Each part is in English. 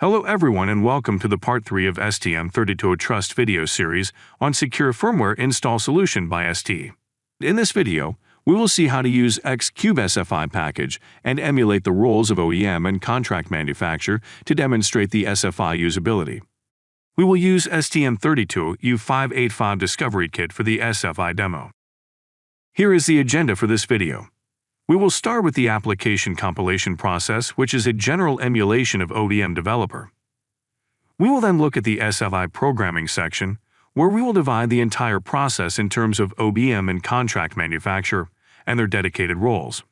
Hello everyone and welcome to the part 3 of STM32 Trust video series on Secure Firmware Install Solution by ST. In this video, we will see how to use Xcube SFI package and emulate the roles of OEM and contract manufacturer to demonstrate the SFI usability. We will use STM32 U585 Discovery Kit for the SFI demo. Here is the agenda for this video. We will start with the application compilation process, which is a general emulation of OEM developer. We will then look at the SFI programming section, where we will divide the entire process in terms of OEM and contract manufacturer and their dedicated roles.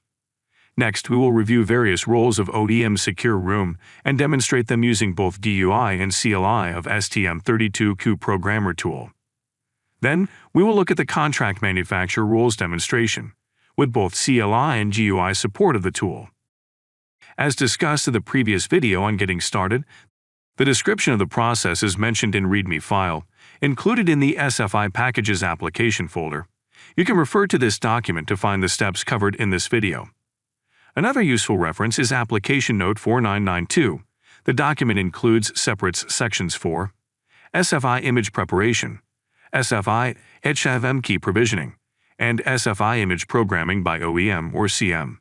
Next, we will review various roles of OEM Secure Room and demonstrate them using both GUI and CLI of STM32Cube Programmer tool. Then, we will look at the contract manufacturer roles demonstration with both CLI and GUI support of the tool. As discussed in the previous video on getting started, the description of the process is mentioned in README file, included in the SFI Packages application folder. You can refer to this document to find the steps covered in this video. Another useful reference is Application Note 4992. The document includes separates sections for SFI image preparation, SFI HSM key provisioning, and SFI image programming by OEM or CM.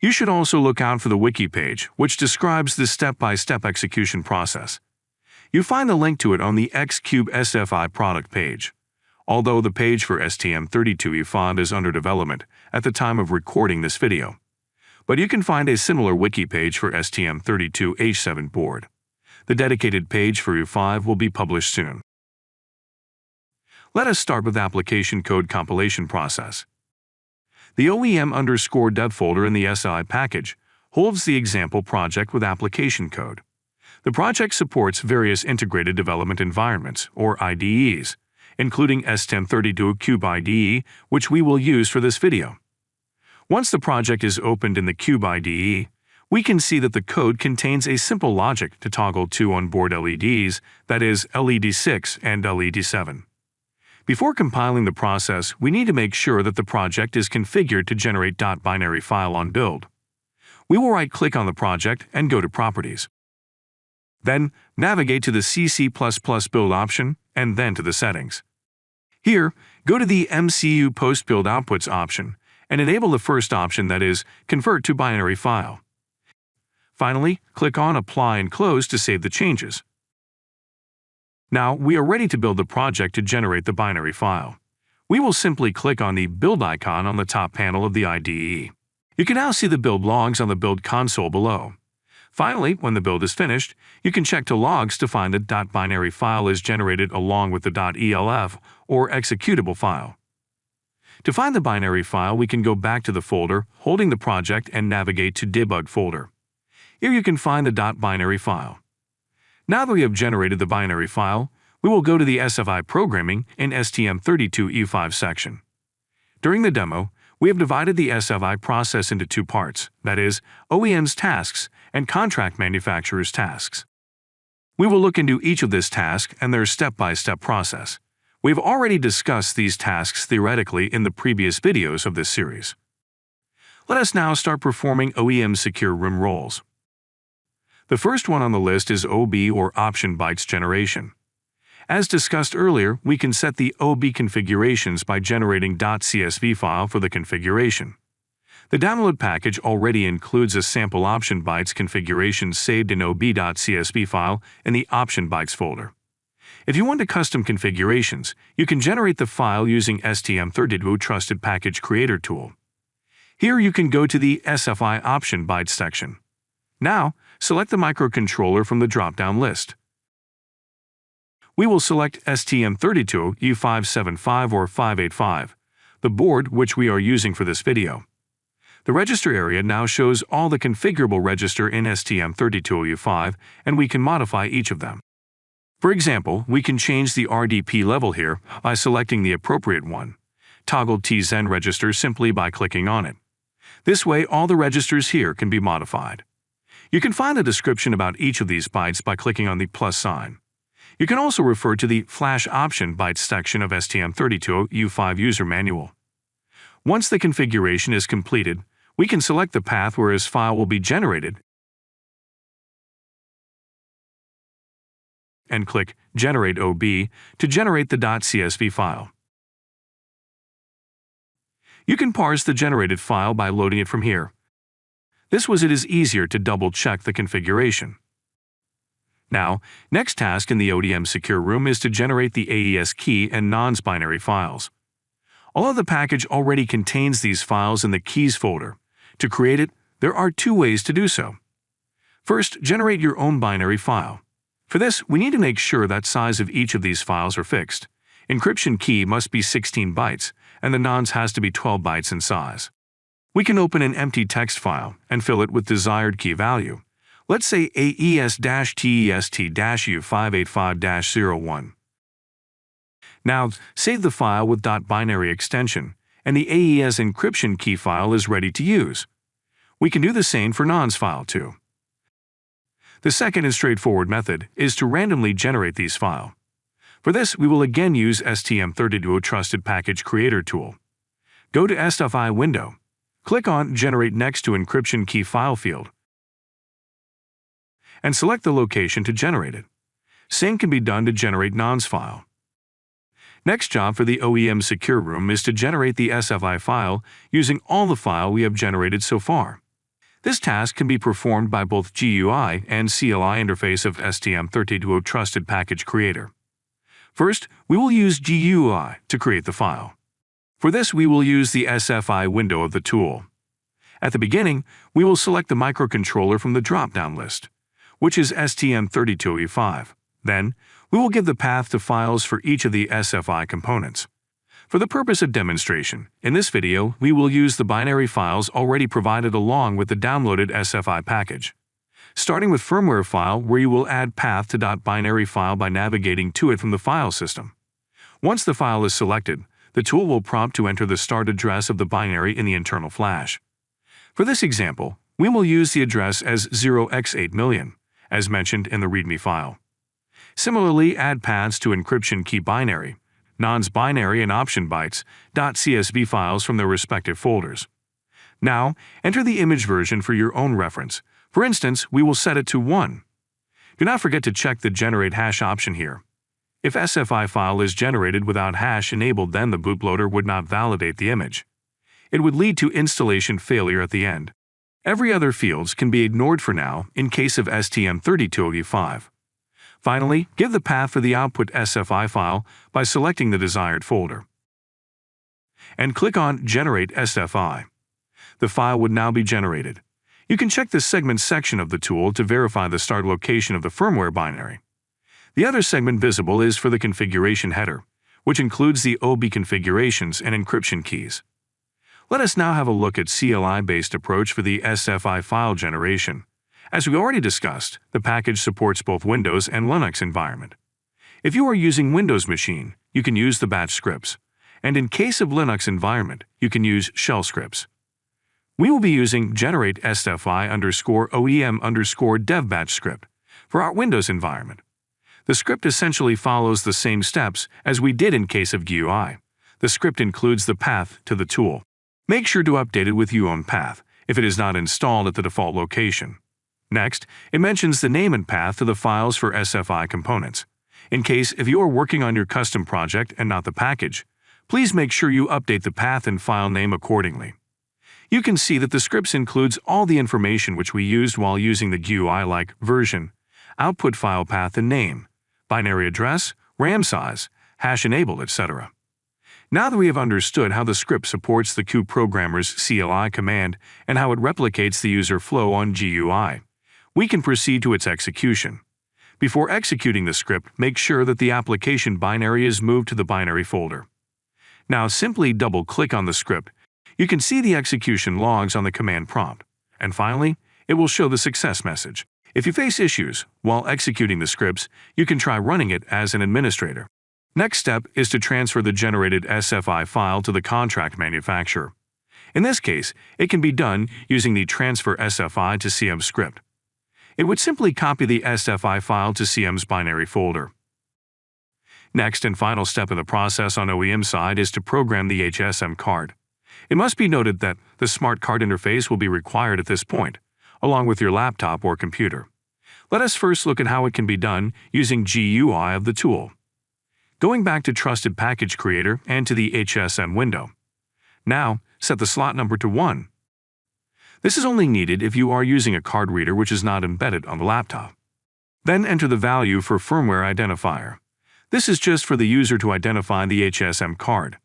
You should also look out for the wiki page, which describes the step-by-step -step execution process. You find the link to it on the Xcube SFI product page, although the page for STM32U5 is under development at the time of recording this video. But you can find a similar wiki page for STM32H7 board. The dedicated page for U5 will be published soon. Let us start with application code compilation process. The OEM underscore dev folder in the SFI package holds the example project with application code. The project supports various integrated development environments, or IDEs, including STM32 Cube IDE, which we will use for this video. Once the project is opened in the Cube IDE, we can see that the code contains a simple logic to toggle two onboard LEDs, that is, LED 6 and LED 7. Before compiling the process, we need to make sure that the project is configured to generate .binary file on build. We will right-click on the project and go to Properties. Then, navigate to the CC++ build option and then to the settings. Here, go to the MCU post-build outputs option and enable the first option that is, Convert to binary file. Finally, click on Apply and Close to save the changes. Now, we are ready to build the project to generate the binary file. We will simply click on the Build icon on the top panel of the IDE. You can now see the build logs on the build console below. Finally, when the build is finished, you can check to logs to find that .binary file is generated along with the .elf or executable file. To find the binary file, we can go back to the folder, holding the project and navigate to Debug folder. Here you can find the .binary file. Now that we have generated the binary file, we will go to the SFI Programming in STM32U5 section. During the demo, we have divided the SFI process into two parts, that is, OEM's tasks and contract manufacturer's tasks. We will look into each of this task and their step-by-step -step process. We've already discussed these tasks theoretically in the previous videos of this series. Let us now start performing OEM Secure Room roles. The first one on the list is OB or option bytes generation. As discussed earlier, we can set the OB configurations by generating .csv file for the configuration. The download package already includes a sample option bytes configuration saved in ob.csv file in the option bytes folder. If you want to custom configurations, you can generate the file using STM32 Trusted Package Creator tool. Here you can go to the SFI option bytes section. Now, select the microcontroller from the drop-down list. We will select STM32 U575 or 585, the board which we are using for this video. The register area now shows all the configurable register in STM32U5 and we can modify each of them. For example, we can change the RDP level here by selecting the appropriate one. Toggle TZen register simply by clicking on it. This way all the registers here can be modified. You can find a description about each of these bytes by clicking on the plus sign. You can also refer to the Flash Option bytes section of STM32 U5 User Manual. Once the configuration is completed, we can select the path where this file will be generated and click Generate OB to generate the .csv file. You can parse the generated file by loading it from here. This was it is easier to double-check the configuration. Now, next task in the OEM Secure Room is to generate the AES key and nonce binary files. Although the package already contains these files in the Keys folder, to create it, there are two ways to do so. First, generate your own binary file. For this, we need to make sure that size of each of these files are fixed. Encryption key must be 16 bytes, and the nonce has to be 12 bytes in size. We can open an empty text file and fill it with desired key value. Let's say AES-TEST-U585-01. Now, save the file with .binary extension, and the AES encryption key file is ready to use. We can do the same for nonce file too. The second and straightforward method is to randomly generate these file. For this, we will again use STM32 Trusted Package Creator tool. Go to SFI window. Click on Generate next to Encryption Key File field and select the location to generate it. Same can be done to generate nonce file. Next job for the OEM Secure Room is to generate the SFI file using all the file we have generated so far. This task can be performed by both GUI and CLI interface of STM32 Trusted Package Creator. First, we will use GUI to create the file. For this, we will use the SFI window of the tool. At the beginning, we will select the microcontroller from the drop-down list, which is STM32U5. Then, we will give the path to files for each of the SFI components. For the purpose of demonstration, in this video, we will use the binary files already provided along with the downloaded SFI package. Starting with firmware file where you will add path to .binary file by navigating to it from the file system. Once the file is selected, the tool will prompt to enter the start address of the binary in the internal flash. For this example, we will use the address as 0x8 million, as mentioned in the README file. Similarly, add paths to encryption key binary, nonce binary and option bytes, .csv files from their respective folders. Now, enter the image version for your own reference. For instance, we will set it to 1. Do not forget to check the Generate Hash option here. If SFI file is generated without hash enabled then the bootloader would not validate the image. It would lead to installation failure at the end. Every other fields can be ignored for now in case of STM32U5. Finally, give the path for the output SFI file by selecting the desired folder. And click on Generate SFI. The file would now be generated. You can check the segment section of the tool to verify the start location of the firmware binary. The other segment visible is for the configuration header, which includes the OB configurations and encryption keys. Let us now have a look at CLI-based approach for the SFI file generation. As we already discussed, the package supports both Windows and Linux environment. If you are using Windows machine, you can use the batch scripts, and in case of Linux environment, you can use shell scripts. We will be using generate SFI underscore OEM underscore dev batch script for our Windows environment. The script essentially follows the same steps as we did in case of GUI. The script includes the path to the tool. Make sure to update it with UOwnPath if it is not installed at the default location. Next, it mentions the name and path to the files for SFI components. In case if you are working on your custom project and not the package, please make sure you update the path and file name accordingly. You can see that the scripts includes all the information which we used while using the GUI like version, output file path and name, binary address, RAM size, hash enabled, etc. Now that we have understood how the script supports the Cube Programmer's CLI command and how it replicates the user flow on GUI, we can proceed to its execution. Before executing the script, make sure that the application binary is moved to the binary folder. Now simply double-click on the script. You can see the execution logs on the command prompt. And finally, it will show the success message. If you face issues while executing the scripts, you can try running it as an administrator. Next step is to transfer the generated SFI file to the contract manufacturer. In this case, it can be done using the Transfer SFI to CM script it would simply copy the SFI file to CM's binary folder. Next and final step in the process on OEM side is to program the HSM card. It must be noted that the smart card interface will be required at this point, along with your laptop or computer. Let us first look at how it can be done using GUI of the tool. Going back to Trusted Package Creator and to the HSM window. Now, set the slot number to 1. This is only needed if you are using a card reader which is not embedded on the laptop. Then enter the value for firmware identifier. This is just for the user to identify the HSM card.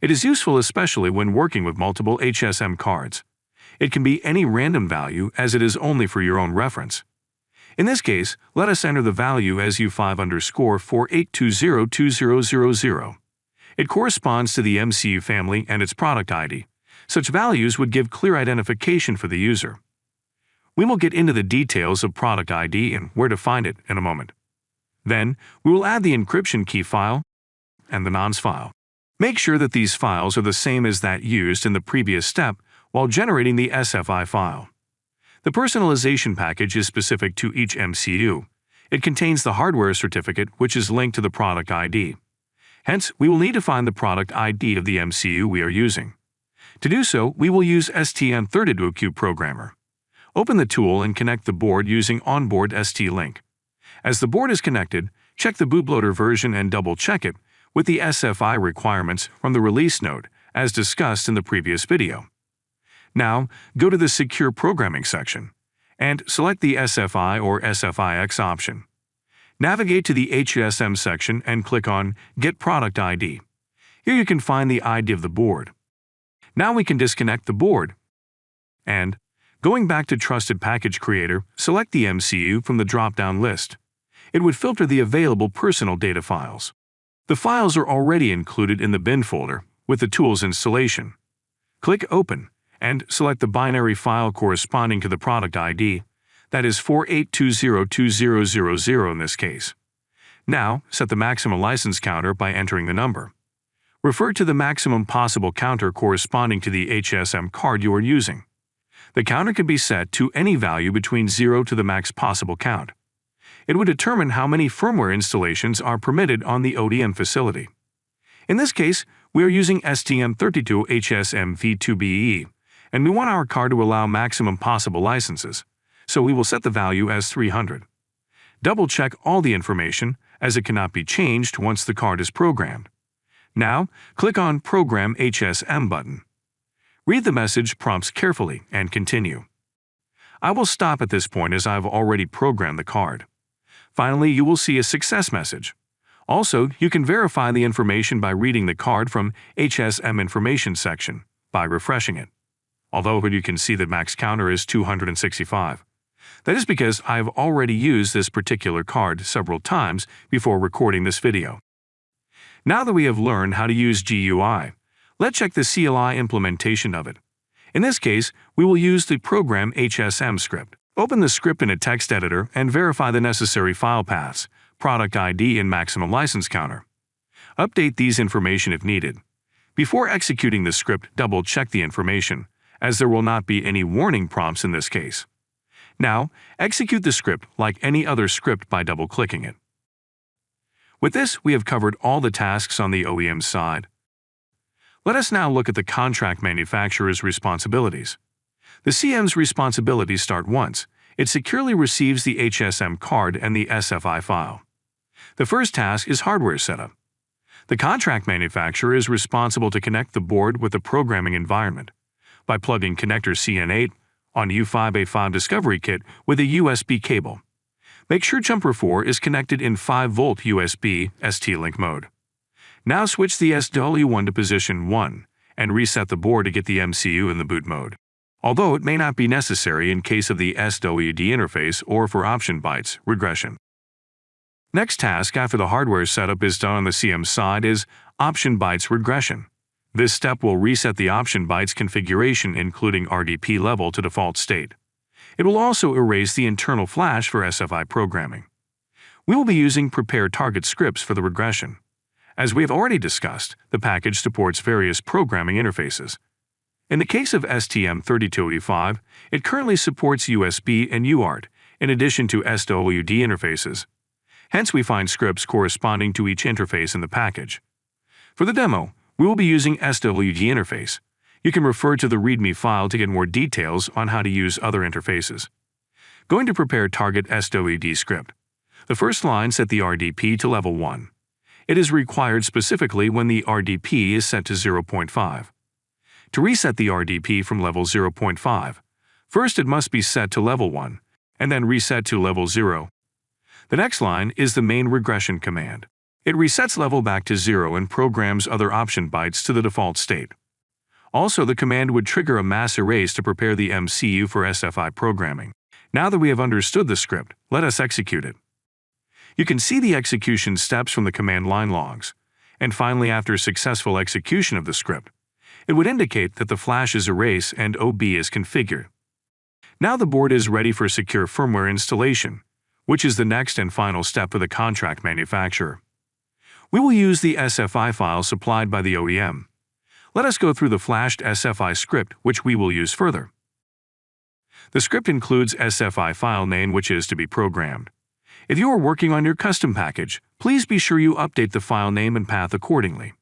It is useful especially when working with multiple HSM cards. It can be any random value as it is only for your own reference. In this case, let us enter the value as U5 underscore 48202000. It corresponds to the MCU family and its product ID. Such values would give clear identification for the user. We will get into the details of product ID and where to find it in a moment. Then, we will add the encryption key file and the nonce file. Make sure that these files are the same as that used in the previous step while generating the SFI file. The personalization package is specific to each MCU. It contains the hardware certificate which is linked to the product ID. Hence, we will need to find the product ID of the MCU we are using. To do so, we will use STM32Cube Programmer. Open the tool and connect the board using Onboard ST-Link. As the board is connected, check the bootloader version and double-check it with the SFI requirements from the release note, as discussed in the previous video. Now, go to the Secure Programming section and select the SFI or SFIX option. Navigate to the HSM section and click on Get Product ID. Here you can find the ID of the board. Now we can disconnect the board. And, going back to Trusted Package Creator, select the MCU from the drop-down list. It would filter the available personal data files. The files are already included in the bin folder with the tool's installation. Click Open and select the binary file corresponding to the product ID, that is 48202000 in this case. Now, set the maximum license counter by entering the number. Refer to the maximum possible counter corresponding to the HSM card you are using. The counter can be set to any value between 0 to the max possible count. It would determine how many firmware installations are permitted on the ODM facility. In this case, we are using STM32HSM v2BE, and we want our card to allow maximum possible licenses, so we will set the value as 300. Double-check all the information, as it cannot be changed once the card is programmed. Now, click on Program HSM button. Read the message prompts carefully and continue. I will stop at this point as I've already programmed the card. Finally, you will see a success message. Also, you can verify the information by reading the card from HSM Information section by refreshing it. Although you can see that max counter is 265. That is because I've already used this particular card several times before recording this video. Now that we have learned how to use GUI, let's check the CLI implementation of it. In this case, we will use the program HSM script. Open the script in a text editor and verify the necessary file paths, product ID and maximum license counter. Update these information if needed. Before executing the script, double-check the information, as there will not be any warning prompts in this case. Now, execute the script like any other script by double-clicking it. With this, we have covered all the tasks on the OEM side. Let us now look at the contract manufacturer's responsibilities. The CM's responsibilities start once. It securely receives the HSM card and the SFI file. The first task is hardware setup. The contract manufacturer is responsible to connect the board with the programming environment by plugging connector CN8 on U5A5 Discovery Kit with a USB cable. Make sure Jumper 4 is connected in 5V USB ST-Link mode. Now switch the SW1 to position 1 and reset the board to get the MCU in the boot mode. Although it may not be necessary in case of the SWD interface or for option bytes regression. Next task after the hardware setup is done on the CM side is option bytes regression. This step will reset the option bytes configuration including RDP level to default state. It will also erase the internal flash for SFI programming. We will be using prepare target scripts for the regression. As we have already discussed, the package supports various programming interfaces. In the case of STM32U5, it currently supports USB and UART, in addition to SWD interfaces. Hence, we find scripts corresponding to each interface in the package. For the demo, we will be using SWD interface. You can refer to the README file to get more details on how to use other interfaces. Going to prepare target SWD script. The first line set the RDP to level 1. It is required specifically when the RDP is set to 0.5. To reset the RDP from level 0.5, first it must be set to level 1, and then reset to level 0. The next line is the main regression command. It resets level back to 0 and programs other option bytes to the default state. Also, the command would trigger a mass erase to prepare the MCU for SFI programming. Now that we have understood the script, let us execute it. You can see the execution steps from the command line logs. And finally, after successful execution of the script, it would indicate that the flash is erased and OB is configured. Now the board is ready for secure firmware installation, which is the next and final step for the contract manufacturer. We will use the SFI file supplied by the OEM. Let us go through the flashed SFI script, which we will use further. The script includes SFI file name which is to be programmed. If you are working on your custom package, please be sure you update the file name and path accordingly.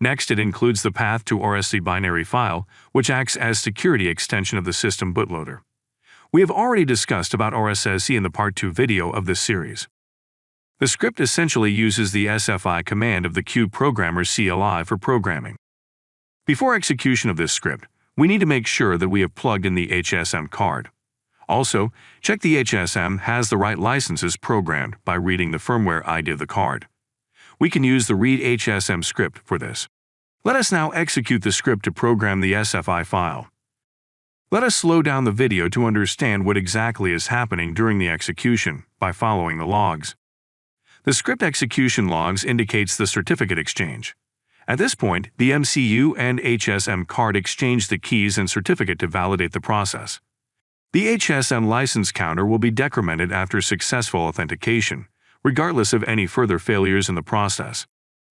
Next, it includes the path to RSSE binary file, which acts as security extension of the system bootloader. We have already discussed about RSSE in the Part 2 video of this series. The script essentially uses the SFI command of the Cube Programmer CLI for programming. Before execution of this script, we need to make sure that we have plugged in the HSM card. Also, check the HSM has the right licenses programmed by reading the firmware ID of the card. We can use the read HSM script for this. Let us now execute the script to program the SFI file. Let us slow down the video to understand what exactly is happening during the execution by following the logs. The script execution logs indicates the certificate exchange. At this point, the MCU and HSM card exchange the keys and certificate to validate the process. The HSM license counter will be decremented after successful authentication, regardless of any further failures in the process.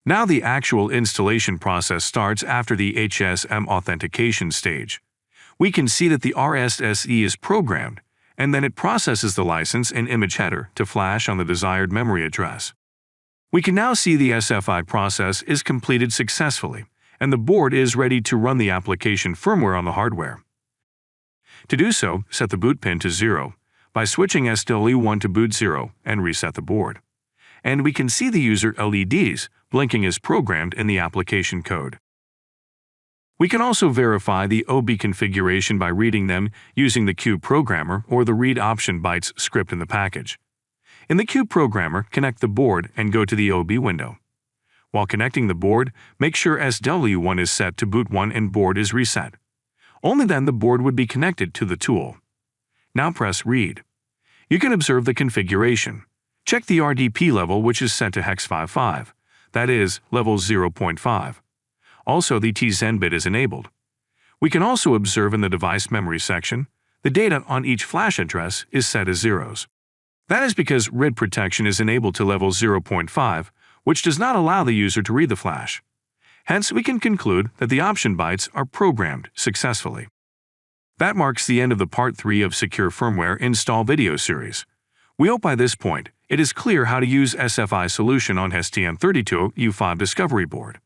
Now the actual installation process starts after the HSM authentication stage. We can see that the RSSE is programmed, and then it processes the license and image header to flash on the desired memory address. We can now see the SFI process is completed successfully, and the board is ready to run the application firmware on the hardware. To do so, set the boot pin to 0 by switching SW1 to boot 0 and reset the board. And we can see the user LEDs blinking as programmed in the application code. We can also verify the OB configuration by reading them using the Cube Programmer or the Read Option Bytes script in the package. In the Cube Programmer, connect the board and go to the OB window. While connecting the board, make sure SW1 is set to boot 1 and board is reset. Only then the board would be connected to the tool. Now press Read. You can observe the configuration. Check the RDP level which is set to hex 55, that is, level 0.5. Also, the TZen bit is enabled. We can also observe in the device memory section, the data on each flash address is set as zeros. That is because RDP protection is enabled to level 0.5, which does not allow the user to read the flash. Hence, we can conclude that the option bytes are programmed successfully. That marks the end of the Part 3 of Secure Firmware Install video series. We hope by this point it is clear how to use SFI solution on STM32U5 Discovery Board.